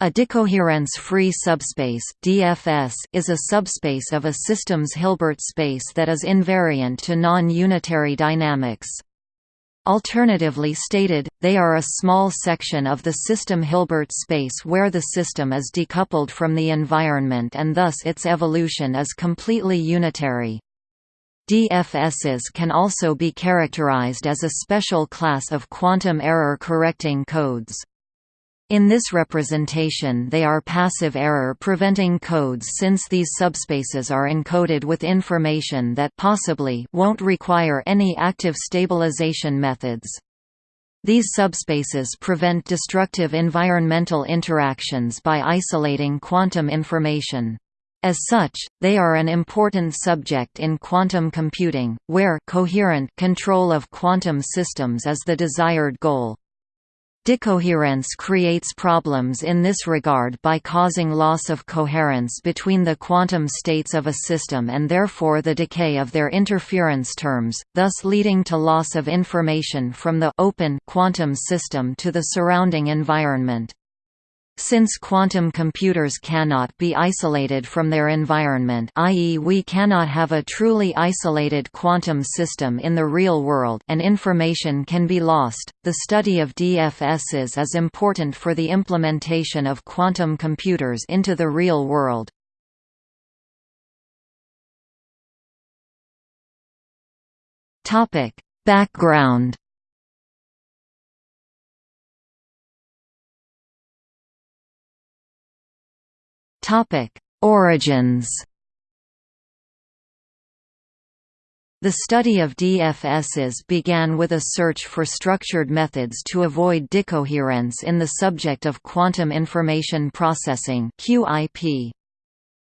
A decoherence-free subspace (DFS) is a subspace of a system's Hilbert space that is invariant to non-unitary dynamics. Alternatively stated, they are a small section of the system Hilbert space where the system is decoupled from the environment and thus its evolution is completely unitary. DFSs can also be characterized as a special class of quantum error correcting codes. In this representation they are passive error-preventing codes since these subspaces are encoded with information that possibly won't require any active stabilization methods. These subspaces prevent destructive environmental interactions by isolating quantum information. As such, they are an important subject in quantum computing, where coherent control of quantum systems is the desired goal. Decoherence creates problems in this regard by causing loss of coherence between the quantum states of a system and therefore the decay of their interference terms, thus leading to loss of information from the open quantum system to the surrounding environment. Since quantum computers cannot be isolated from their environment i.e. we cannot have a truly isolated quantum system in the real world and information can be lost, the study of DFSs is important for the implementation of quantum computers into the real world. Background Origins. The study of DFSs began with a search for structured methods to avoid decoherence in the subject of quantum information processing (QIP).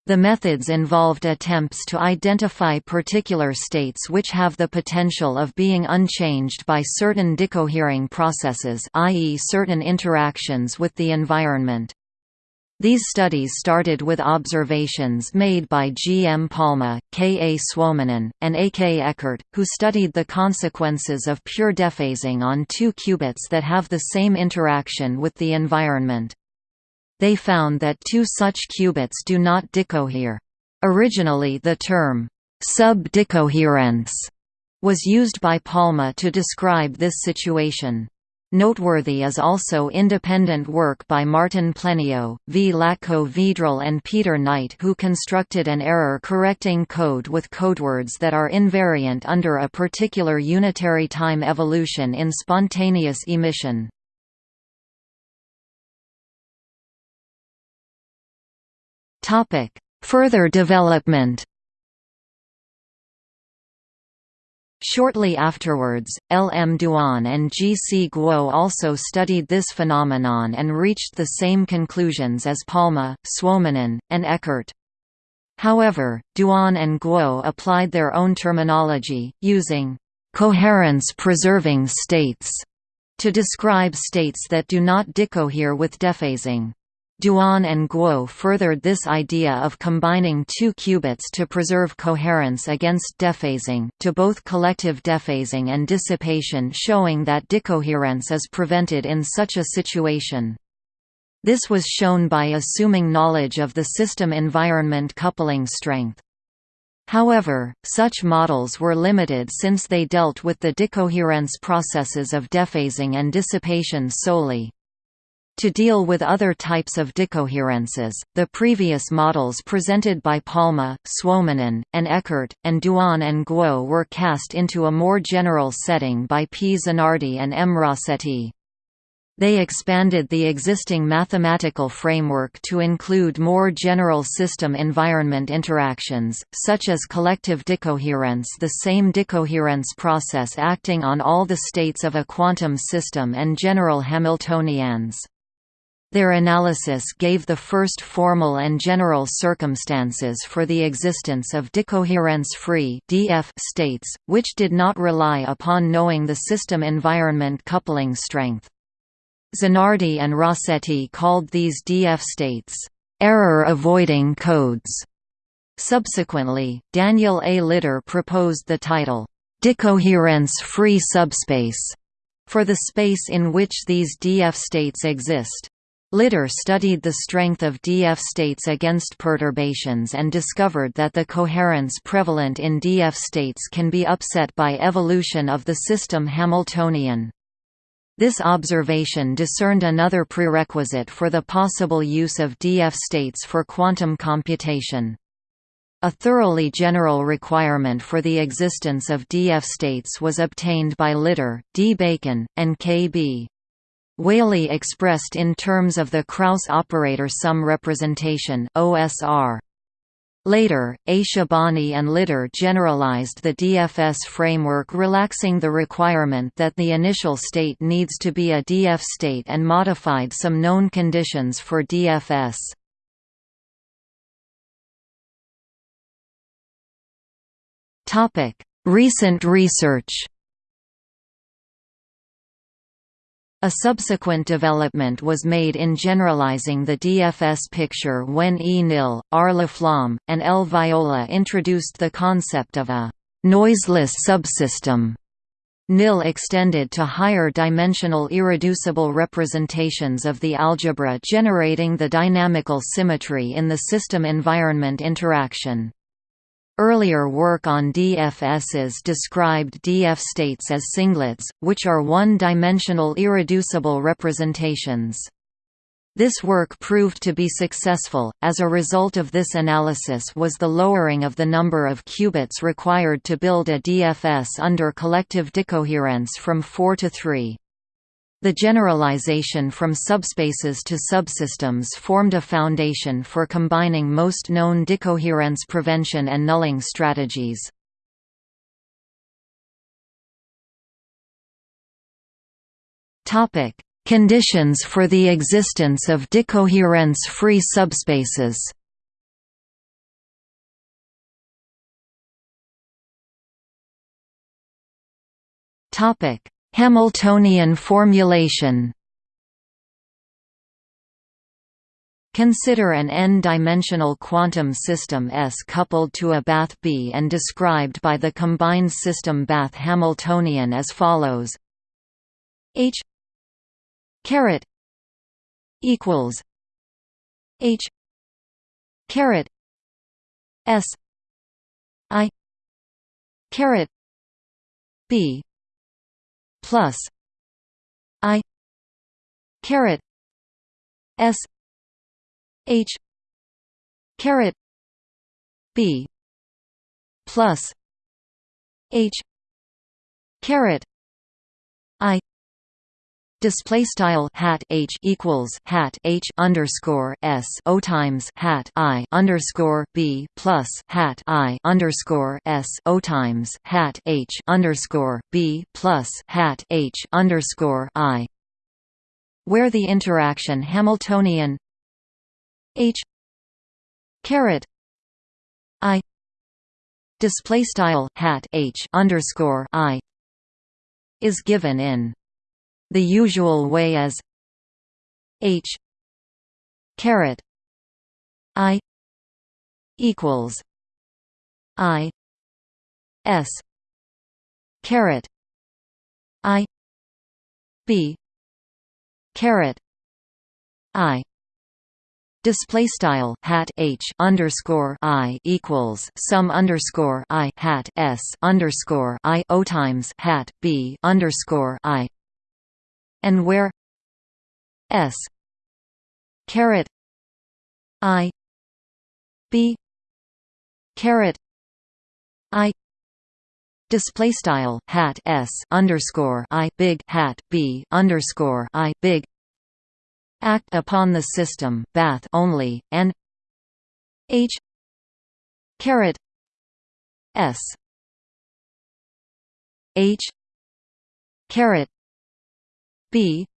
The methods involved attempts to identify particular states which have the potential of being unchanged by certain decohering processes i.e. certain interactions with the environment. These studies started with observations made by G. M. Palma, K. A. Suominen, and A. K. Ekert, who studied the consequences of pure dephasing on two qubits that have the same interaction with the environment. They found that two such qubits do not decohere. Originally the term, sub-decoherence, was used by Palma to describe this situation. Noteworthy is also independent work by Martin Plenio, Vlatko Vedral and Peter Knight who constructed an error-correcting code with codewords that are invariant under a particular unitary time evolution in spontaneous emission. Further development Shortly afterwards, L. M. Duan and G. C. Guo also studied this phenomenon and reached the same conclusions as Palma, Suominen, and Ekert. However, Duan and Guo applied their own terminology, using «coherence-preserving states» to describe states that do not decohere with dephasing. Duan and Guo furthered this idea of combining two qubits to preserve coherence against dephasing, to both collective dephasing and dissipation showing that decoherence is prevented in such a situation. This was shown by assuming knowledge of the system environment coupling strength. However, such models were limited since they dealt with the decoherence processes of dephasing and dissipation solely. To deal with other types of decoherences, the previous models presented by Palma, Suominen, and Ekert, and Duan and Guo were cast into a more general setting by P. Zanardi and M. Rasetti. They expanded the existing mathematical framework to include more general system-environment interactions, such as collective decoherence the same decoherence process acting on all the states of a quantum system and general Hamiltonians. Their analysis gave the first formal and general circumstances for the existence of decoherence-free states, which did not rely upon knowing the system environment coupling strength. Zanardi and Rasetti called these DF states error-avoiding codes. Subsequently, Daniel A. Lidar proposed the title, decoherence-free subspace, for the space in which these DF states exist. Lidar studied the strength of DF states against perturbations and discovered that the coherence prevalent in DF states can be upset by evolution of the system Hamiltonian. This observation discerned another prerequisite for the possible use of DF states for quantum computation. A thoroughly general requirement for the existence of DF states was obtained by Lidar, D. Bacon, and K. B. Whaley expressed in terms of the Kraus operator sum representation OSR. Later, A. Shabani and Lidar generalized the DFS framework relaxing the requirement that the initial state needs to be a DF state and modified some known conditions for DFS. Recent research A subsequent development was made in generalizing the DFS picture when E. Knill, R. Laflamme, and L. Viola introduced the concept of a «noiseless subsystem». Knill extended to higher dimensional irreducible representations of the algebra generating the dynamical symmetry in the system-environment interaction. Earlier work on DFSs described DF states as singlets, which are one-dimensional irreducible representations. This work proved to be successful, as a result of this analysis was the lowering of the number of qubits required to build a DFS under collective decoherence from 4 to 3. The generalization from subspaces to subsystems formed a foundation for combining most known decoherence prevention and nulling strategies. Conditions for the existence of decoherence-free subspaces. Topic: Hamiltonian formulation. Consider an n-dimensional quantum system S coupled to a bath B and described by the combined system bath Hamiltonian as follows. H caret equals H caret S I caret B plus I caret S H caret B plus H caret I Display style hat h equals hat h underscore s o times hat i underscore b plus hat i underscore s o times hat h underscore b plus hat h underscore i, where the interaction Hamiltonian h caret i display style hat h underscore i is given in the usual way as H caret I equals I S caret I B caret I Display style hat h underscore i equals sum underscore i hat s underscore i o times hat b underscore i and where s caret i b caret i display style hat s underscore i big hat b underscore i big act upon the system bath only and h caret s h caret b.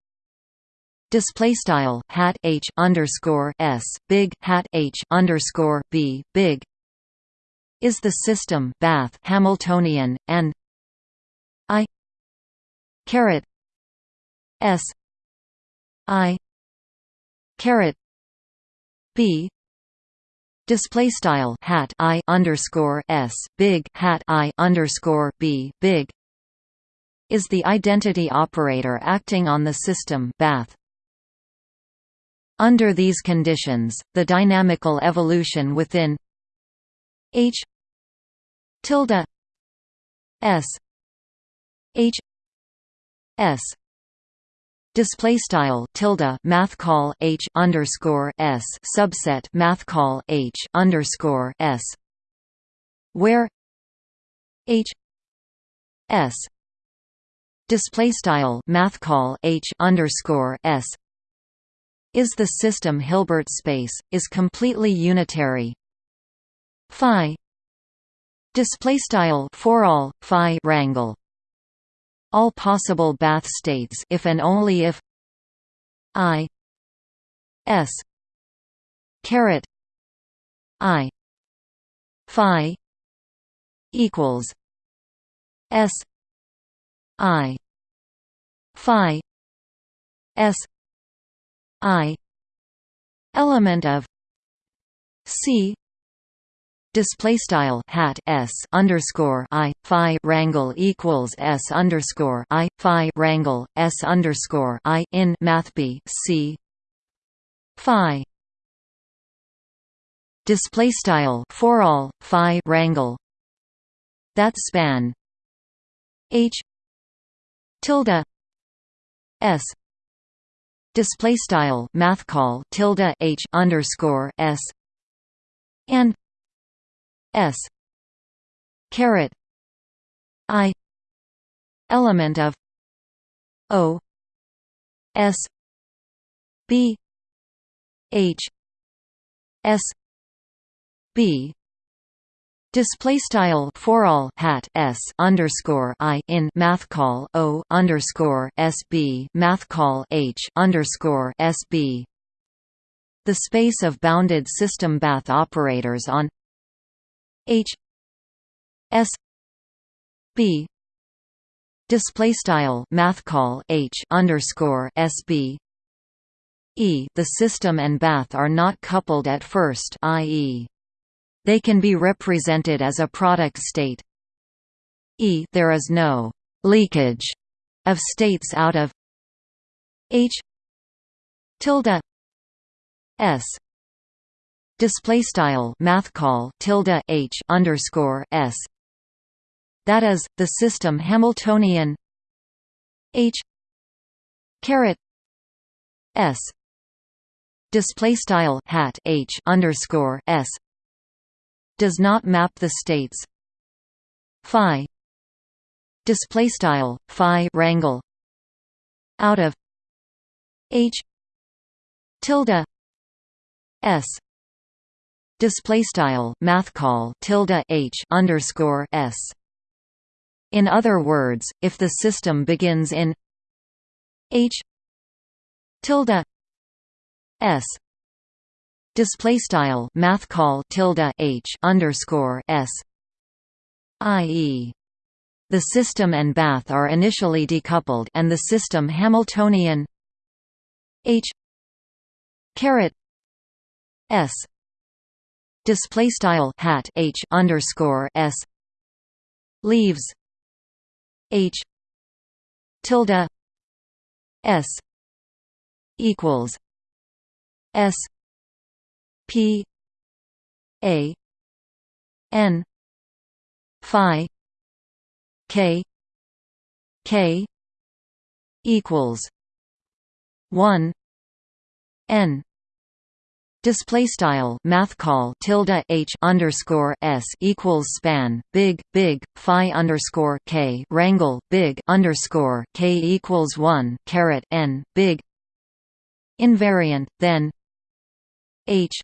Display style hat h underscore s big hat h underscore b big is the system bath Hamiltonian and I caret s I caret b. Display style hat I underscore s big hat I underscore b big is the identity operator acting on the system bath. Under these conditions, the dynamical evolution within H tilde S H S Display style tilde math call H underscore S subset math call H underscore S where H S display style math call H underscore S is the system Hilbert space is completely unitary. Phi display style for all phi rangle all possible bath states if and only if i s caret i phi equals s i phi s i element of c display style hat s underscore i phi rangle equals s underscore i phi rangle s underscore i in math b c phi display style for all phi rangle that span h tilde s. Display style math call tilde h underscore s. And S. Caret. I. Element of O. S. B. H. S. B Display style for all hat s underscore i in math call o underscore sb math call h underscore sb. The space of bounded system bath operators on H S B display style math call H underscore SB E the system and bath are not coupled at first i.e. they can be represented as a product state. E there is no leakage of states out of H tilde S. Display style math call tilde h underscore s. That is the system hamiltonian h caret s. Display style hat h underscore s does not map the states. Phi. Display style phi rangle out of h. Tilde. S. Display style math call tilde h underscore s. In other words, if the system begins in h. Tilde. S display style math call tilde h underscore s, i.e. The system and bath are initially decoupled and the system Hamiltonian H caret S display style hat h underscore s leaves h tilde s equals s p a n phi k k equals 1 n. Display style math call tilde h underscore s equals span big big phi underscore k rangle big underscore k equals one caret n big invariant then h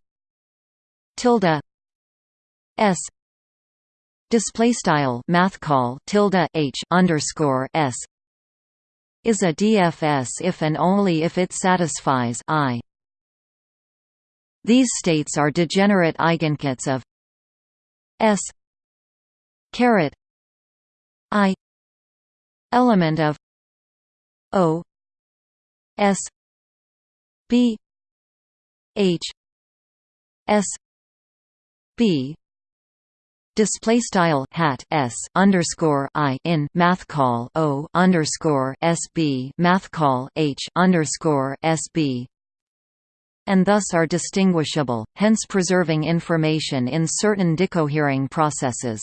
tilde s display style math call tilde h underscore s is a DFS if and only if it satisfies I. These states are degenerate eigenkets of S caret I element of O S B H S B display style hat s underscore i in math call o underscore sb math call h underscore sb and thus are distinguishable, hence preserving information in certain decohering processes.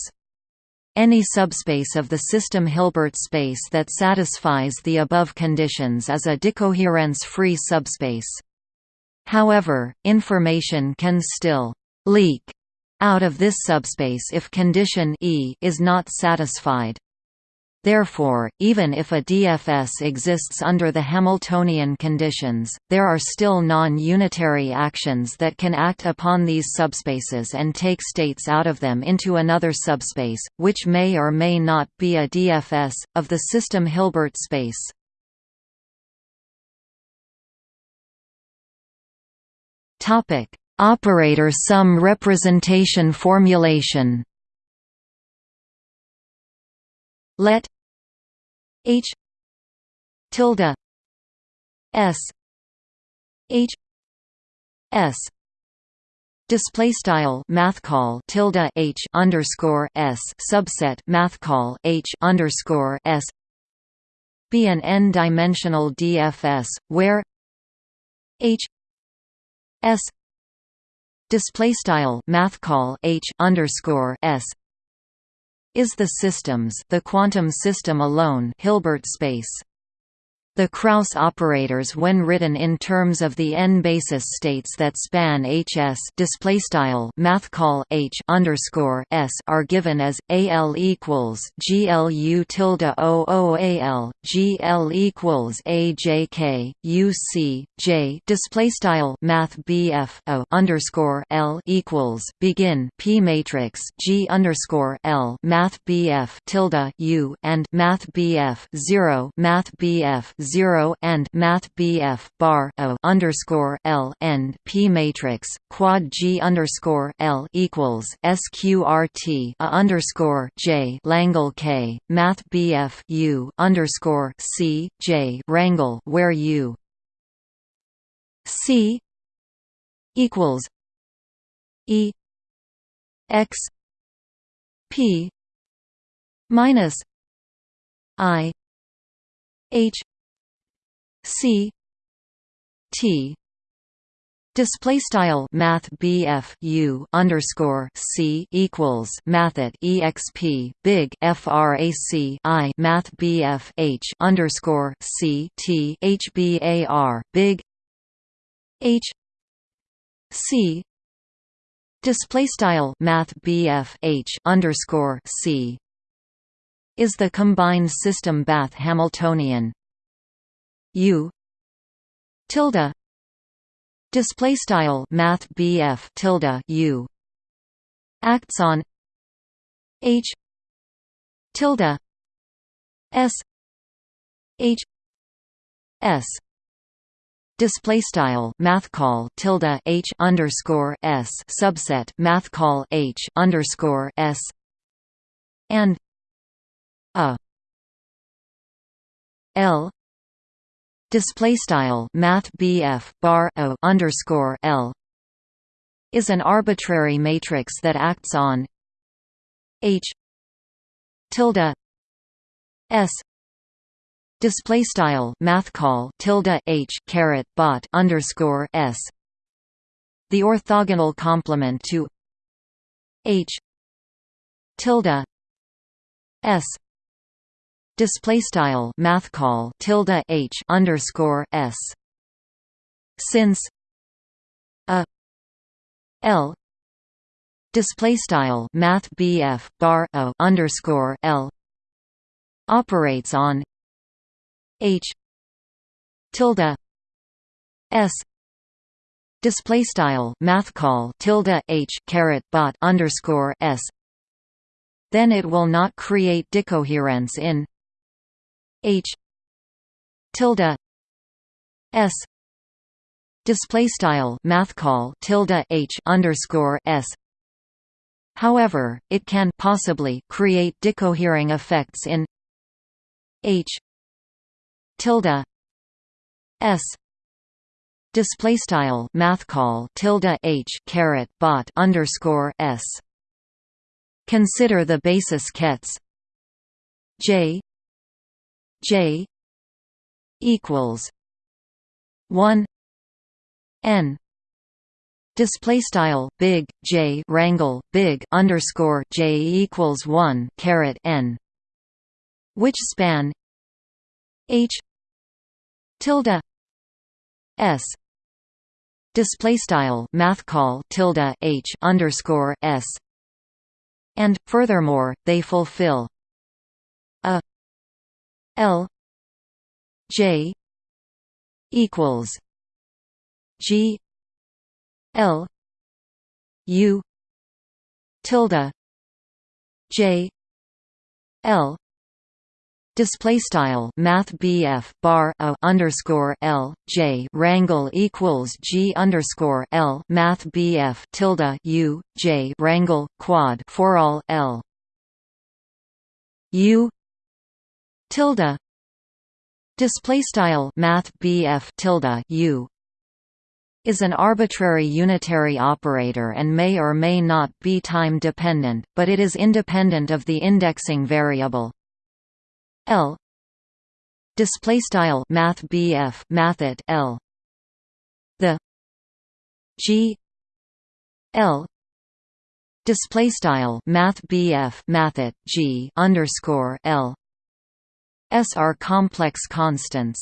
Any subspace of the system Hilbert space that satisfies the above conditions is a decoherence-free subspace. However, information can still «leak» out of this subspace if condition E is not satisfied. Therefore, even if a DFS exists under the Hamiltonian conditions, there are still non-unitary actions that can act upon these subspaces and take states out of them into another subspace, which may or may not be a DFS, of the system Hilbert space. Operator sum representation formulation. Let H tilde S H S Display style math call tilde H underscore S subset math call H underscore S be an n-dimensional DFS where H S display style math call H underscore S is the systems the quantum system alone Hilbert space the Kraus operators when written in terms of the n-basis states that span Hs display style math call H underscore S are given as AL equals GLU tilde OO AL GL equals AJK UC J display style math BF O underscore L equals begin P matrix G underscore L math BF tilde U and math BF zero math BF 0 and math BF bar O underscore L end P matrix quad G underscore L equals SQRT a underscore J Langle K math BF U underscore C J Rangle where U C equals E X P minus I H C T Display style Math BF U underscore C equals Mathat EXP big FRAC I Math BF H underscore C T HBAR big H C Display style Math BF H underscore C is the combined system Bath Hamiltonian U. tilde. Display style math BF tilde U. Acts on. H. tilde. S. H. S. Display style math call tilde H underscore S subset math call H underscore S. And. A. L display style math BF bar O underscore L is an arbitrary matrix that acts on H tilde S display style math call tilde H caret bot underscore S the orthogonal complement to H tilde S display style math call tilde h underscore s. Since a l display style math bf bar o underscore l operates on h tilde s display style math call tilde h caret bot underscore s then it will not create decoherence in H. tilde S. display style math call tilde H underscore S. However, it can possibly create decohering effects in H. tilde S. display style math call tilde H caret bot underscore S. Consider the basis kets J J equals one N display style big j rangle big underscore j equals 1 caret n which span h tilde s display style math call tilde h underscore s. And furthermore they fulfill a l j equals g l u tilde j l Display style Math BF bar a underscore L J rangle equals G underscore L Math BF tilde U J rangle quad for all L U tilde. Display style Math BF tilde U. is an arbitrary unitary operator and may or may not be time dependent, but it is independent of the indexing variable. L. Display style math BF mathet L. The G. L. Display style math BF mathet G underscore L S are complex constants.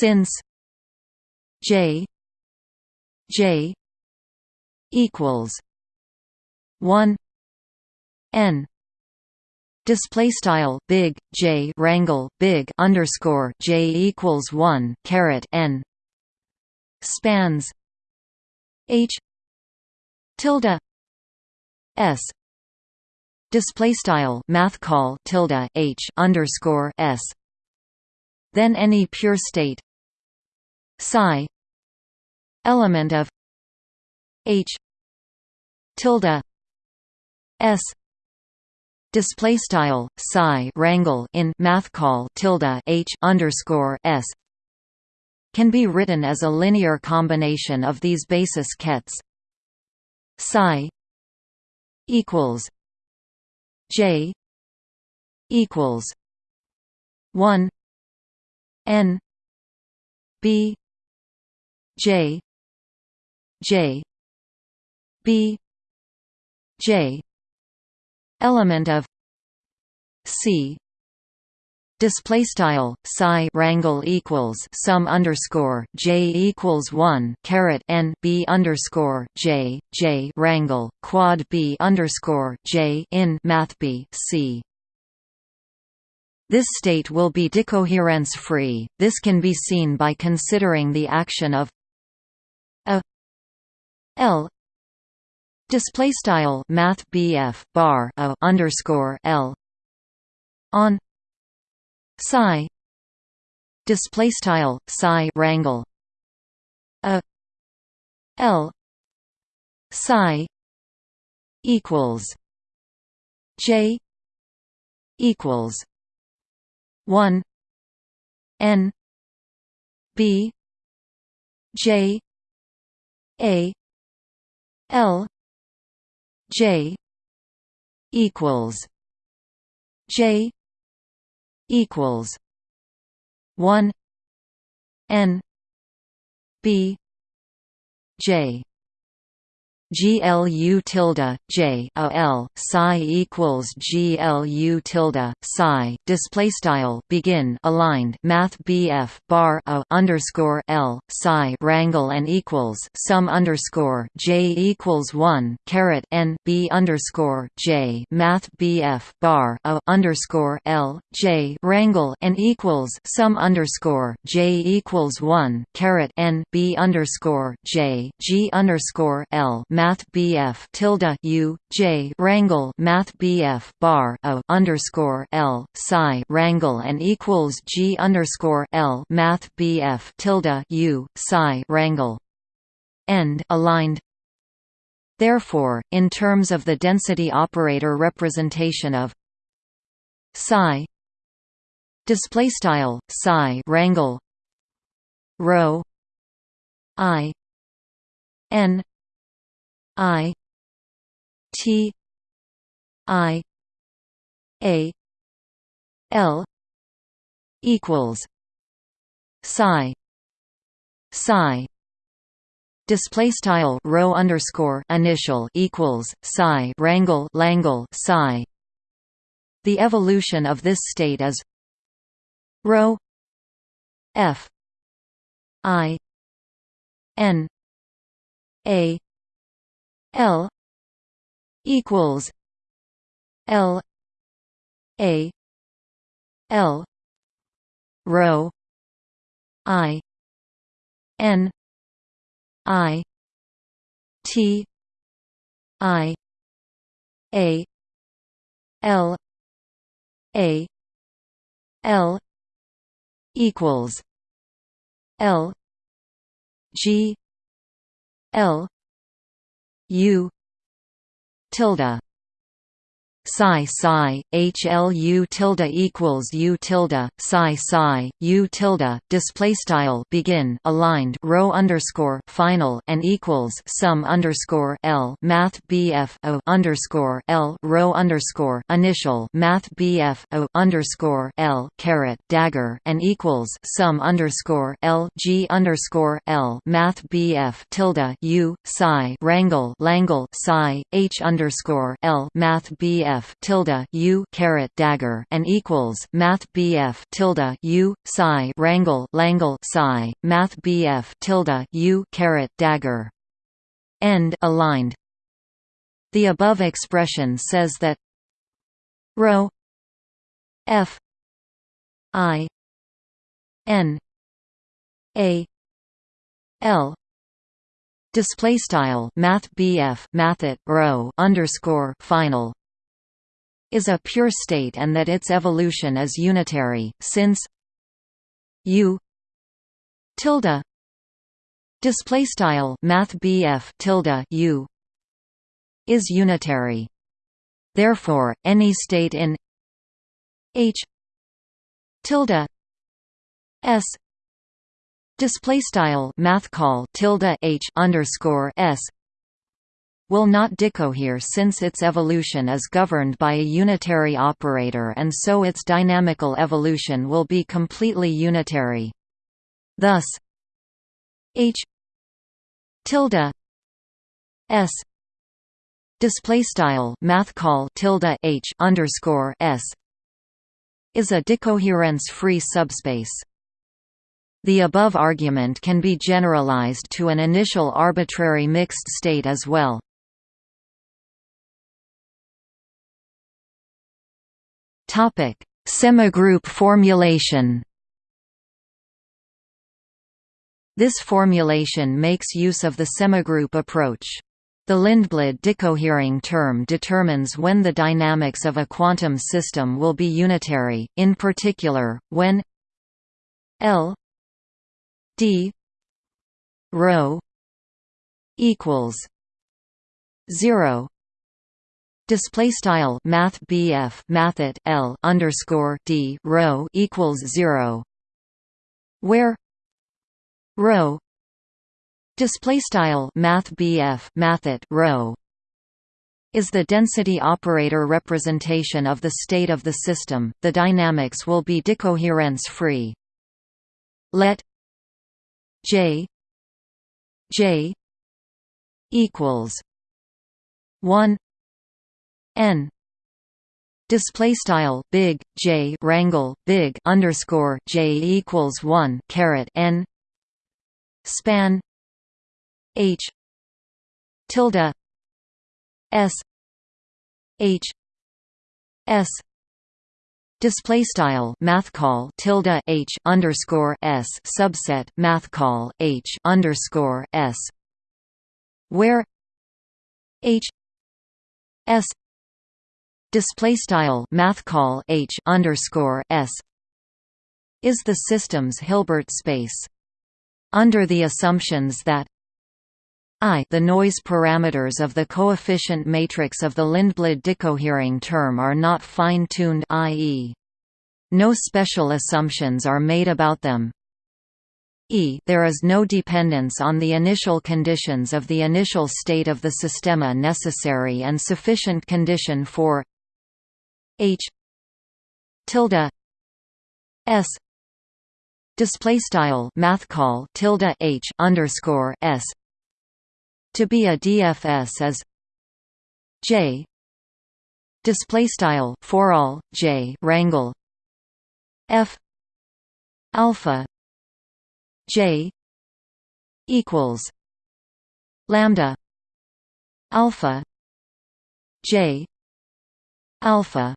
Since J J equals 1 n display style big J rangle big underscore J equals 1 caret n spans H tilde S display style math call tilde H underscore S. Then any pure state psi element of H tilde S display style psi rangle in math call tilde h underscore s can be written as a linear combination of these basis kets psi equals j equals 1 n b j j b j element of c display style psi rangle equals sum underscore j equals 1 caret n b underscore j j rangle quad b underscore j in math b c. This state will be decoherence free this can be seen by considering the action of a l display style math BF bar a underscore L on psi display style psi rangle a L psi equals J equals 1 N B J A L J equals J equals one N B J GLU tilde J a L psi equals GLU tilde psi display style begin aligned Math BF bar a underscore L psi rangle and equals sum underscore J equals one caret N B underscore J Math BF bar a underscore L J rangle and equals sum underscore J equals one caret N B underscore J G underscore L Math BF tilde U J rangle Math BF bar a underscore L psi rangle and equals G underscore L Math BF tilde U psi rangle end aligned. Therefore, in terms of the density operator representation of psi display style psi rangle rho i n I T I A L equals psi psi. Display style rho underscore initial equals psi rangle langle psi. The evolution of this state is rho f i n a l equals l a l rho i n i t i a l a l equals l g l u tilde psi psi HLU tilde equals U tilde psi psi U tilde display style begin aligned rho underscore final and equals sum underscore L math BF O underscore L rho underscore initial math BF O underscore L caret dagger and equals sum underscore L G underscore L math BF tilde U psi rangle langle psi H underscore L math BF bf tilde u caret dagger and equals math bf tilde u psi rangle langle psi math bf tilde u caret dagger end aligned. The above expression says that rho f i n a l display style math BF mathet rho underscore final is a pure state and that its evolution is unitary, since u tilde display style math tilde u is unitary. Therefore, any state in H tilde s display style math tilde H underscore s will not decohere since its evolution is governed by a unitary operator and so its dynamical evolution will be completely unitary. Thus H tilde S display style math call tilde H underscore S is a decoherence-free subspace. The above argument can be generalized to an initial arbitrary mixed state as well. Semigroup formulation. This formulation makes use of the semigroup approach. The Lindblad decohering term determines when the dynamics of a quantum system will be unitary, in particular, when L d rho equals 0 Display style Math BF Mathet L underscore D rho equals zero where rho display style Math BF Mathet rho is the density operator representation of the state of the system, the dynamics will be decoherence free. Let J J equals one n. Display style big j rangle big underscore j equals 1 caret n. Span h. Tilde s. H. S. Display style math call tilde h underscore s subset math call h underscore s, where h. S display style math call h underscore s is the system's Hilbert space. Under the assumptions that I the noise parameters of the coefficient matrix of the Lindblad decohering term are not fine-tuned i.e. no special assumptions are made about them. E there is no dependence on the initial conditions of the initial state of the systema necessary and sufficient condition for H. tilde S. display style math call tilde H underscore S to be a DFS as J. display style for all J rangle F alpha J equals lambda alpha J alpha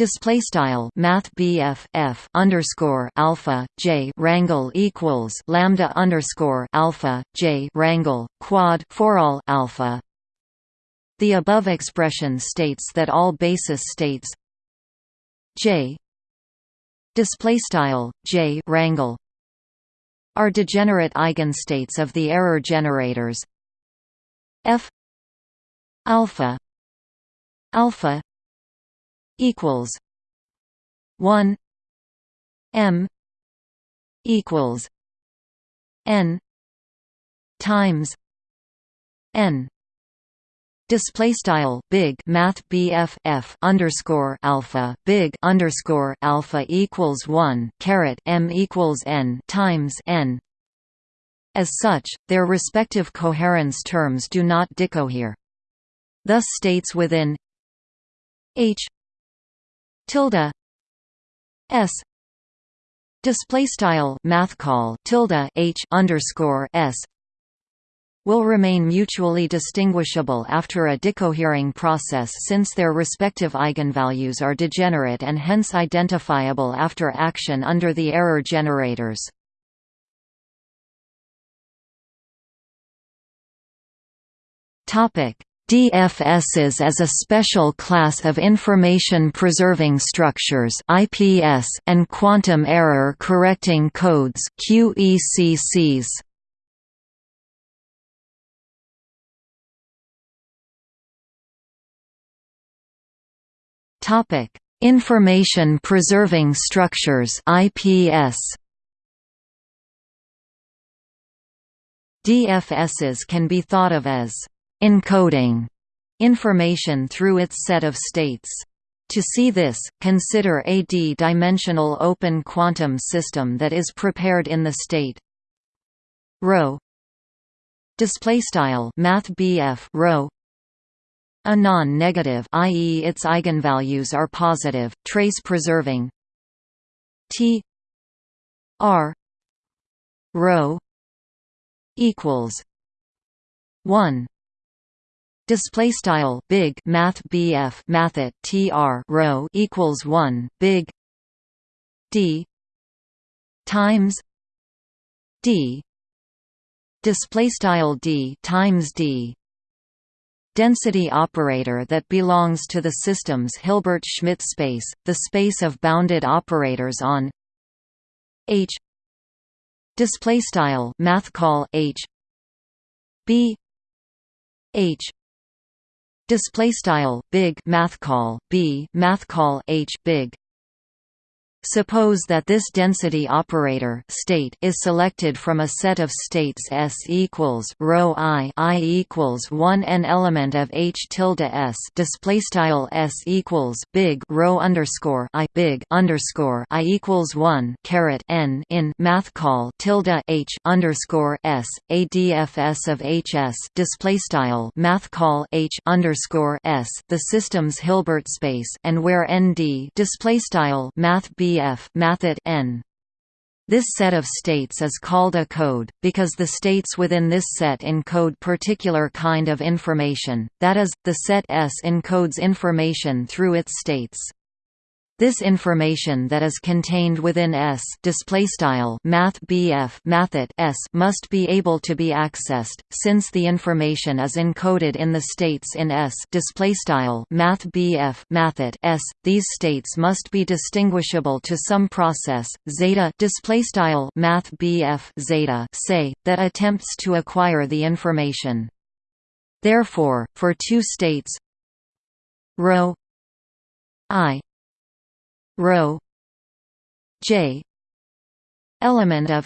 display style math BF F underscore alpha J rangle equals lambda underscore alpha J rangle quad for all alpha. The above expression states that all basis states J display style J rangle are degenerate eigenstates of the error generators F alpha alpha equals 1 m equals n times n Display style big math BF F underscore alpha big underscore alpha equals one caret M equals N times N. As such, their respective coherence terms do not decohere. Thus states within H tilde. S. Display style math call tilde H underscore S will remain mutually distinguishable after a decohering process since their respective eigenvalues are degenerate and hence identifiable after action under the error generators. DFSs as a special class of information preserving structures IPS and quantum error correcting codes QECCs. Topic: Information Preserving Structures (IPS). DFSs can be thought of as encoding information through its set of states. To see this, consider a d-dimensional open quantum system that is prepared in the state. Rho. Display style math rho. A non-negative i.e. its eigenvalues are positive, trace-preserving T. R. Rho. Equals 1 display style big math BF mathet TR rho equals 1 big D times D display style D times D density operator that belongs to the system's Hilbert-Schmidt space, the space of bounded operators on H display style math call H B H display style big math call B math call H big Suppose that this density operator state is selected from a set of states S equals rho i i equals one n element of H tilde S display style S equals big rho underscore i big underscore i equals one caret n in math call tilde H underscore S a DFS of HS display style math call H underscore S the system's Hilbert space and where ND display style math B BF mathet n. This set of states is called a code, because the states within this set encode particular kind of information, that is, the set S encodes information through its states. This information that is contained within S displaystyle math BF S must be able to be accessed, since the information is encoded in the states in S displaystyle math BF S. These states must be distinguishable to some process zeta displaystyle math BF zeta say that attempts to acquire the information. Therefore, for two states rho i rho j element of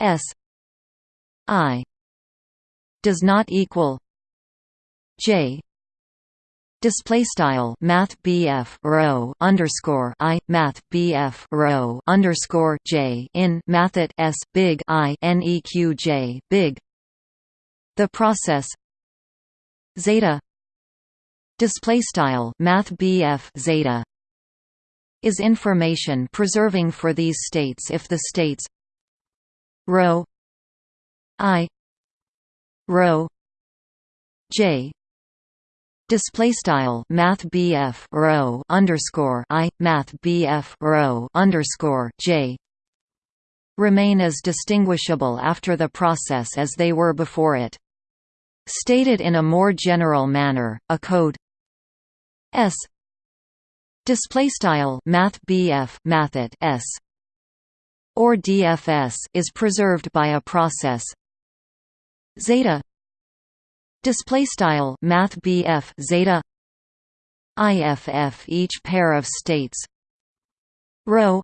s i does not equal j Display style Math BF rho underscore I Math BF rho underscore J in Mathet S big I NEQ J big. The process zeta display style math BF zeta is information preserving for these states if the states rho i rho j display style math BF rho underscore I math BF rho underscore J remain as distinguishable after the process as they were before it. Stated in a more general manner, a code S display style math BF mathet S or DFS is preserved by a process. Zeta. Display style math BF zeta. IFF each pair of states. Rho.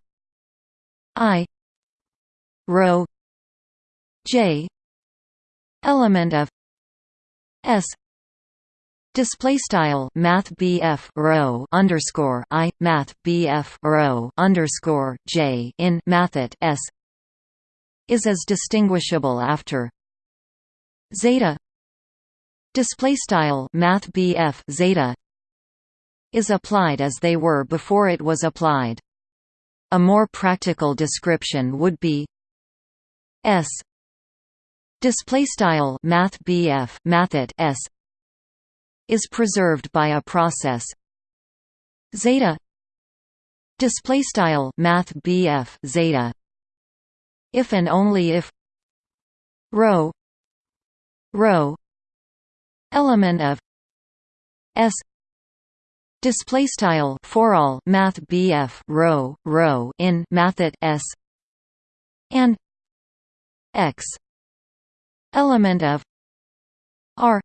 I. Rho. J. Element of S Display style Math rho underscore I Math rho underscore J in Mathet S is as distinguishable after Zeta Display style Math Zeta is applied as they were before it was applied. A more practical description would be S display style Math BF Mathet S is preserved by a process. Zeta display style math BF zeta. If and only if rho rho element of s display style for all math BF rho rho in mathet s and x element of r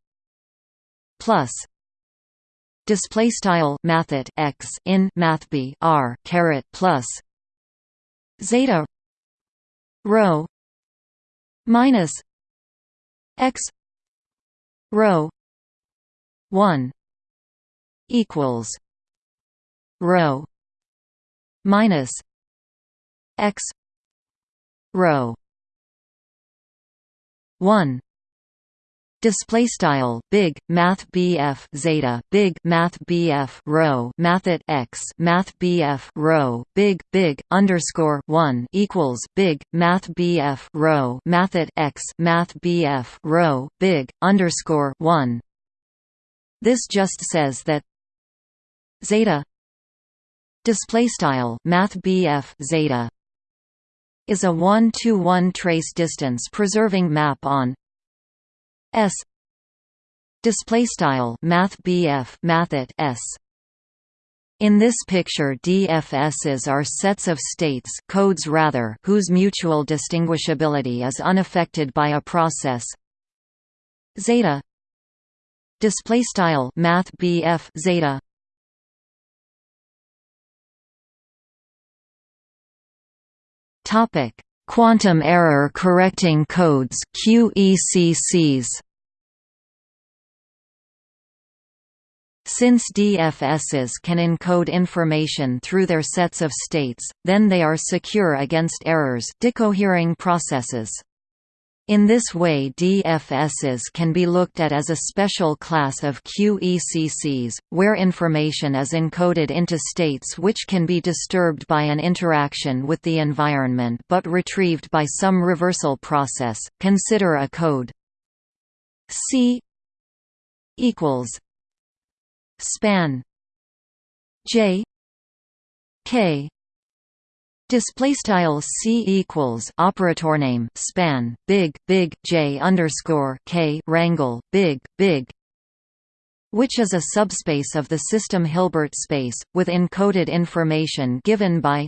plus display style mathet x in mathb r caret plus zeta rho minus x rho 1 equals rho minus x rho 1 display style big math BF zeta big math BF rho mathet x math BF rho big big underscore 1 equals big math BF rho mathet x math BF rho big underscore 1 this just says that zeta display style math BF zeta is a 1 to 1 trace distance preserving map on S. Display style math BF mathet S. In this picture DFSs are sets of states codes rather whose mutual distinguishability is unaffected by a process. Zeta. Display style math BF zeta. Topic Quantum error correcting codes QECCs Since DFSs can encode information through their sets of states, then they are secure against errors decohering processes. In this way DFSs can be looked at as a special class of QECCs, where information is encoded into states which can be disturbed by an interaction with the environment but retrieved by some reversal process. Consider a code C equals span J K Display style c equals operator name span big big j underscore k rangle big big, which is a subspace of the system Hilbert space with encoded information given by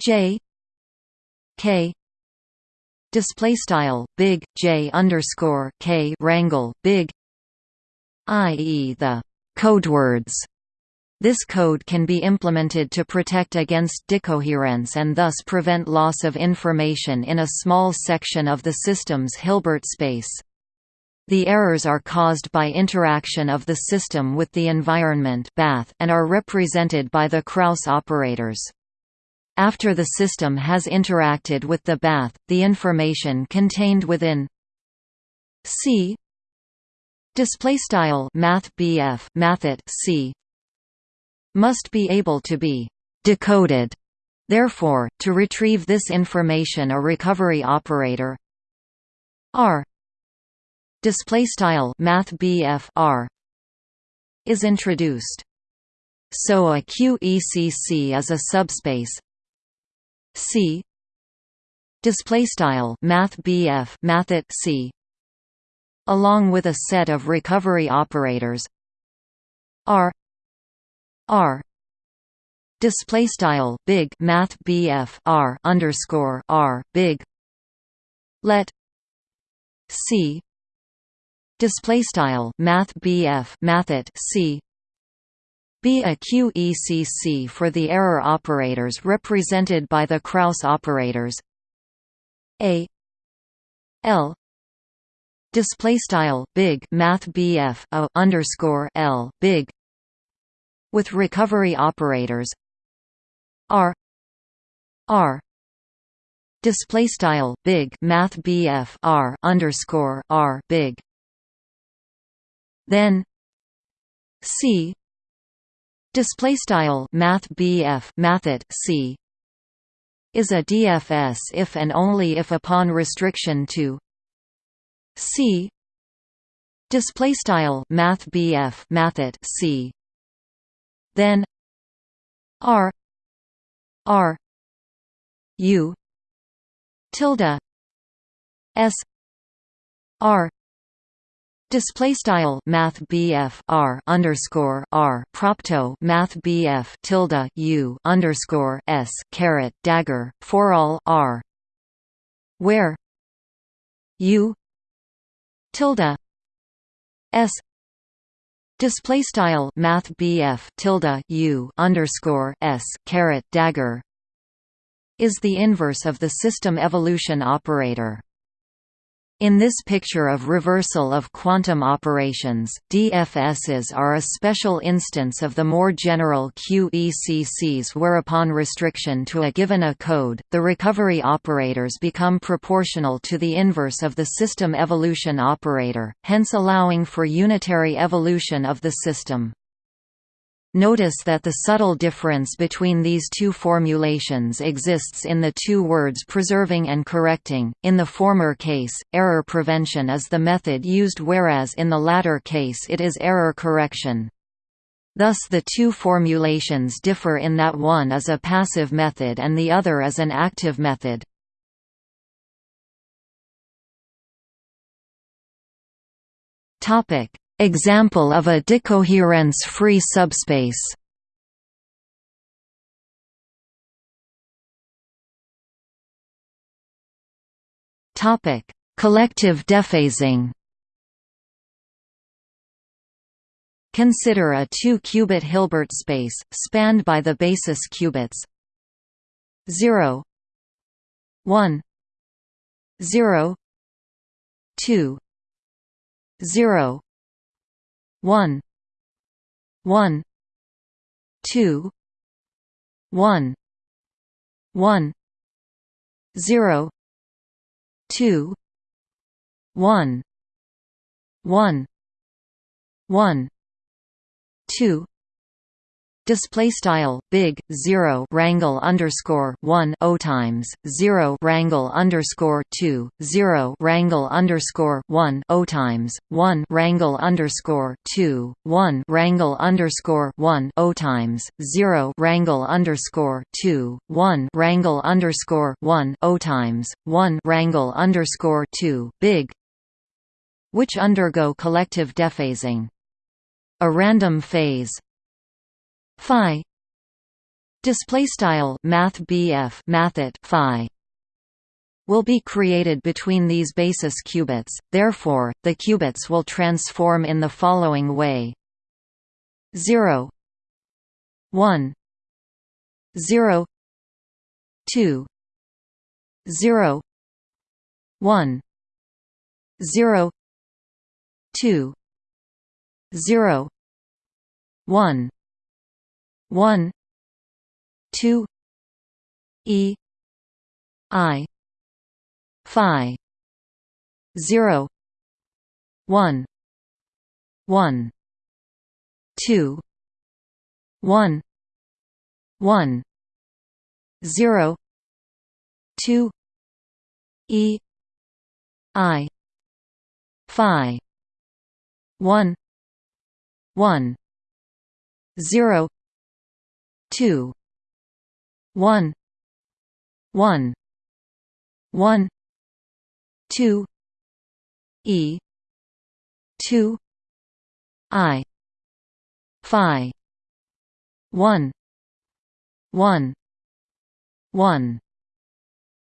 j k display style big j underscore k rangle big, i.e. the codewords this code can be implemented to protect against decoherence and thus prevent loss of information in a small section of the system's Hilbert space. The errors are caused by interaction of the system with the environment bath and are represented by the Kraus operators. After the system has interacted with the bath, the information contained within c display style math BF c must be able to be decoded. Therefore to retrieve this information a recovery operator r. display style math R is introduced. So a QECC is a subspace C. display style math BF C. Along with a set of recovery operators R R. Display style big math BF R underscore R big. Let C. Display style math BF mathet C. Be a QECC for the error operators represented by the Kraus operators. A. L. Display style big math BF a underscore L big with recovery operators R R display style big math BF R underscore R big. Then C display style math BF mathet C is a DFS if and only if upon restriction to C display style math BF mathet C then R R U tilde S R Display style Math BF R underscore R propto Math BF tilde U underscore S caret dagger for all R where U tilde S display style Math BF tilde U underscore S caret dagger is the inverse of the system evolution operator. In this picture of reversal of quantum operations, DFSs are a special instance of the more general QECCs where upon restriction to a given a code, the recovery operators become proportional to the inverse of the system evolution operator, hence allowing for unitary evolution of the system. Notice that the subtle difference between these two formulations exists in the two words preserving and correcting. In the former case, error prevention is the method used whereas in the latter case it is error correction. Thus the two formulations differ in that one is a passive method and the other is an active method. Topic: Example of a decoherence-free subspace. Topic: Collective dephasing. Consider a 2-qubit Hilbert space, spanned by the basis qubits. 0 1 0 2 0 one one two one one zero two one one one two display style big 0 rangle underscore 1 o times 0 rangle underscore 2 0 rangle underscore 1 o times 1 rangle underscore 2 1 rangle underscore 1 o times 0 rangle underscore 2 1 rangle underscore 1 o times 1 rangle underscore 2 big which undergo collective dephasing. A random phase phi. Display style math BF phi will be created between these basis qubits. Therefore the qubits will transform in the following way. 0 1 0 2 0 1 0 2 0 1 one two E I Phi zero one one two one one zero two E I Phi one one zero two one one one two E two I Phi one one one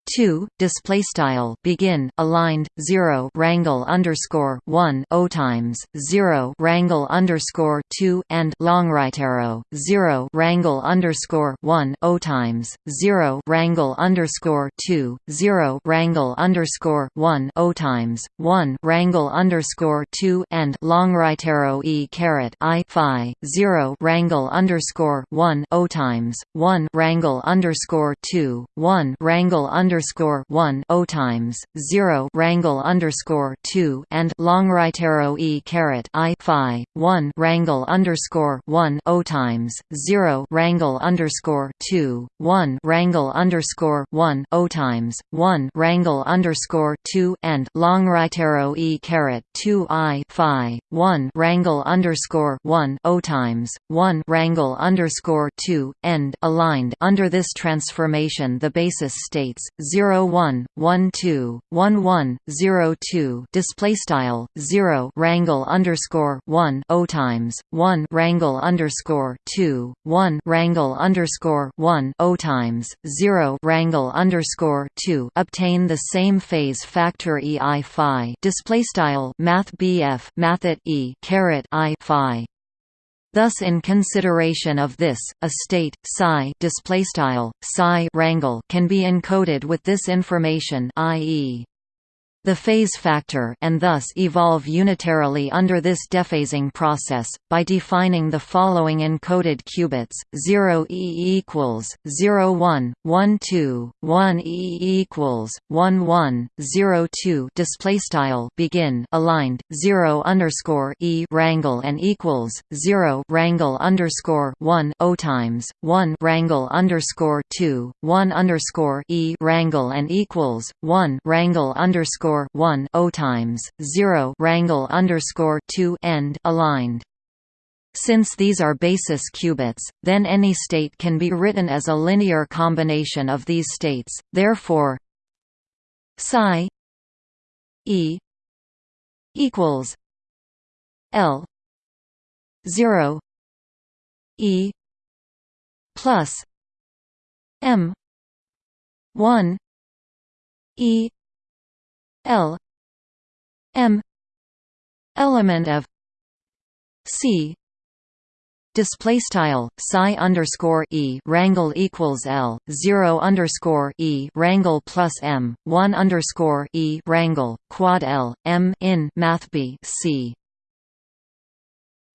two display style begin aligned zero rangle underscore one o times zero rangle underscore two and long right arrow zero rangle underscore one o times zero rangle underscore two zero rangle underscore one o times one rangle underscore two and long right arrow e caret i phi zero rangle underscore one o times one rangle underscore two one rangle underscore underscore one O times zero rangle underscore two and long right arrow E caret I Phi one rangle underscore one O times zero rangle underscore two one rangle underscore one O times one rangle underscore two and long right arrow E caret two I Phi one rangle underscore one O times one rangle underscore two end aligned. Under this transformation the basis states 0 1 1 2 1 1 0 2 display style 0 rangle underscore 1 o times 1 rangle underscore 2 1 rangle underscore 1 o times 0 rangle underscore 2 obtain the same phase factor e i phi display style math bf mathet e caret i phi Thus in consideration of this, a state psi psi rangle can be encoded with this information i.e the phase factor and thus evolve unitarily under this dephasing process, by defining the following encoded qubits, 0 E equals, 0 1, 1 2, 1 E equals, 1 1, 0 2 displaystyle begin aligned, 0 underscore E rangle and equals, 0 rangle underscore 1 O times, 1 rangle underscore 2, 1 underscore E rangle and equals, 1 rangle underscore underscore one O times zero rangle underscore two end aligned. Since these are basis qubits, then any state can be written as a linear combination of these states. Therefore, psi e equals l 0 e plus m 1 e L M element of C display style psi underscore e rangle equals l zero underscore e rangle plus m one underscore e rangle quad l m in math b c.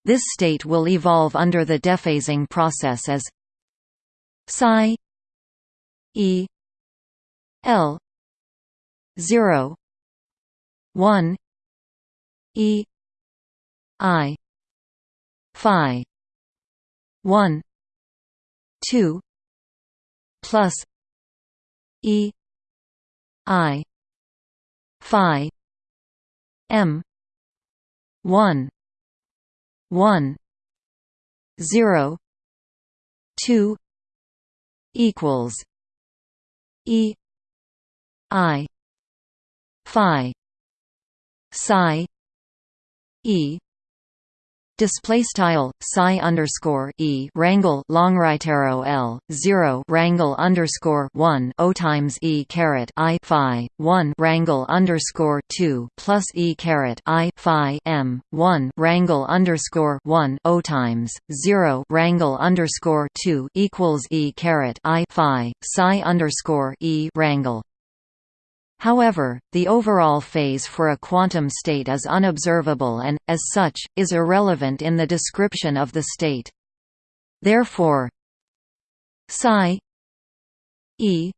This state will evolve under the dephasing process as psi e l zero 1 e i phi 1 2 plus e i phi m 1 1 0 2 equals e i phi psi e. Display style psi underscore e. Rangle long right arrow l zero. Rangle underscore one o times e caret i phi one. Rangle underscore two plus e caret i phi m one. Rangle underscore one o times zero. Rangle underscore two equals e caret i phi psi underscore e rangle However, the overall phase for a quantum state is unobservable and, as such, is irrelevant in the description of the state. Therefore, psi e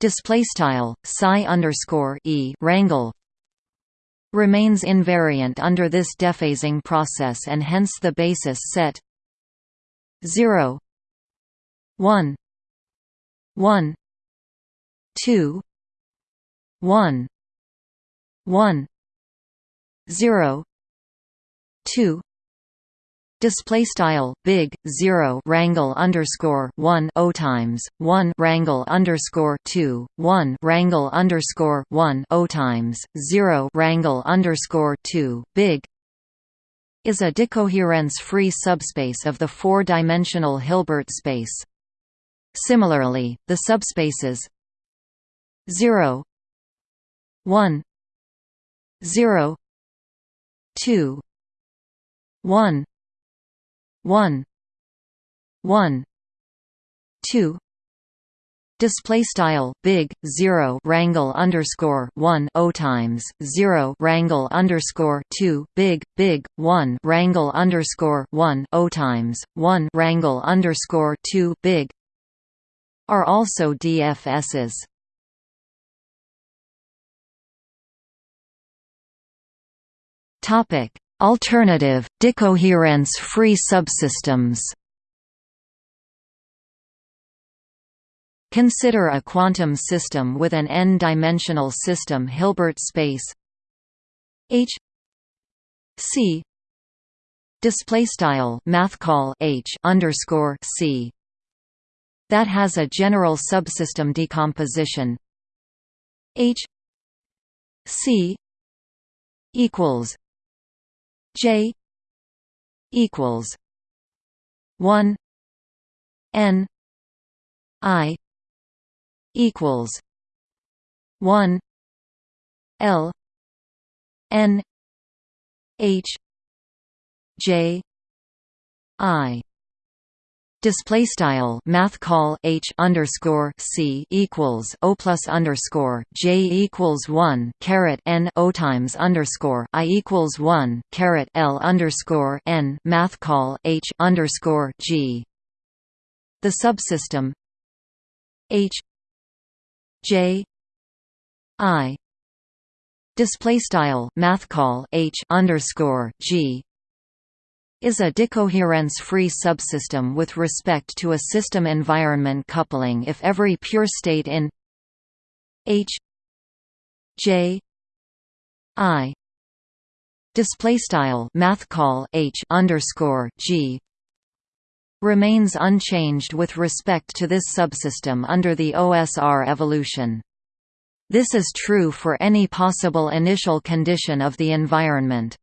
display style psi underscore e rangle remains invariant under this dephasing process and hence the basis set 0 1 1 2 1 1 0 2 Display style big zero rangle underscore one o times one rangle underscore two one rangle underscore one o times zero rangle underscore two big is a decoherence-free subspace of the four-dimensional Hilbert space. Similarly, the subspaces 0 1 0 2 1 1 1 2 Display style big zero rangle underscore one o times zero rangle underscore two big big one rangle underscore one o times one rangle underscore two big are also DFSs. Alternative, decoherence-free subsystems. Consider a quantum system with an n-dimensional system Hilbert space H C display style mathcall H underscore C that has a general subsystem decomposition H C equals J equals one N I equals one L N H J I display style math call h underscore c equals o plus underscore j equals one caret n o times underscore i equals one caret l underscore n math call h underscore g. The subsystem h j i display style math call h underscore g is a decoherence-free subsystem with respect to a system environment coupling if every pure state in H J I display style math call H underscore G remains unchanged with respect to this subsystem under the OSR evolution. This is true for any possible initial condition of the environment.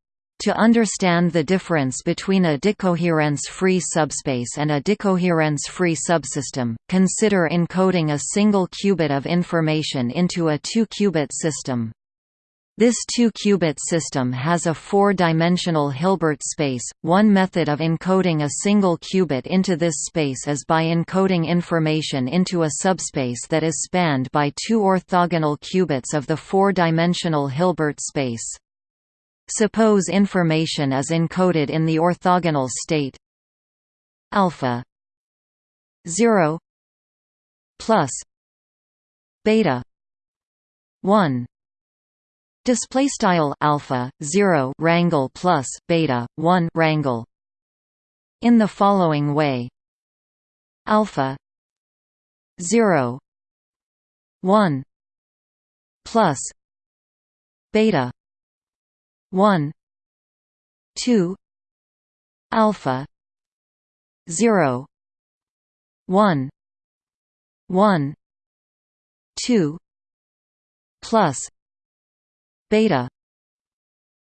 To understand the difference between a decoherence-free subspace and a decoherence-free subsystem, consider encoding a single qubit of information into a two-qubit system. This two-qubit system has a four-dimensional Hilbert space. One method of encoding a single qubit into this space is by encoding information into a subspace that is spanned by two orthogonal qubits of the four-dimensional Hilbert space. Suppose information is encoded in the orthogonal state alpha 0 plus beta 1 display style alpha 0 rangle plus beta 1 rangle in the following way. Alpha 0 1 plus beta 1 2 alpha 0 1 1 2 plus beta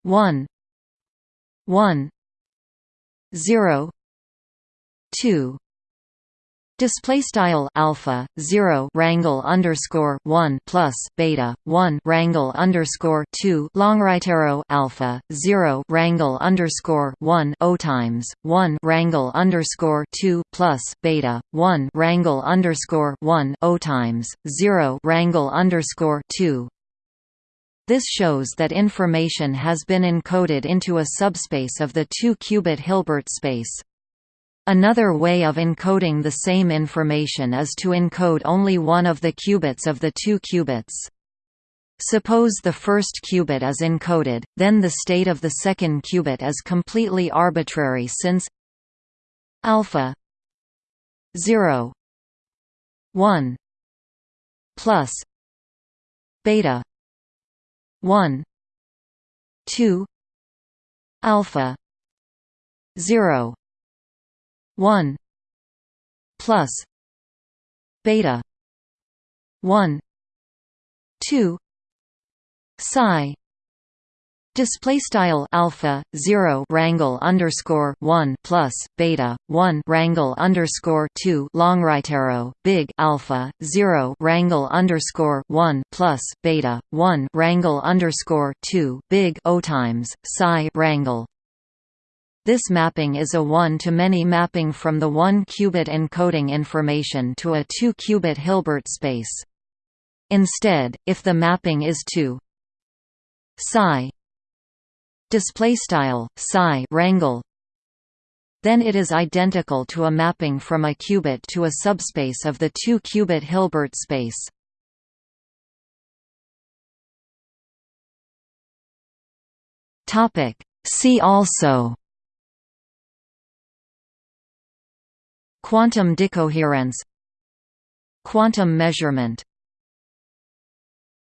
1 1 0 2 Display style alpha zero rangle underscore one plus beta one rangle underscore two long right arrow alpha zero rangle underscore one o times one rangle underscore two plus beta one rangle underscore one o times zero rangle underscore two. This shows that information has been encoded into a subspace of the two-qubit Hilbert space. Another way of encoding the same information is to encode only one of the qubits of the two qubits. Suppose the first qubit is encoded, then the state of the second qubit is completely arbitrary since alpha 0 1 plus beta 1 2 alpha 0 1 plus beta 1 2 psi Display style alpha zero rangle underscore one plus beta one rangle underscore two long right arrow big alpha zero rangle underscore one plus beta one rangle underscore two big O times psi rangle. This mapping is a one-to-many mapping from the one-qubit encoding information to a two-qubit Hilbert space. Instead, if the mapping is to psi display style psi rangle then it is identical to a mapping from a qubit to a subspace of the two-qubit Hilbert space. Topic See also Quantum decoherence Quantum measurement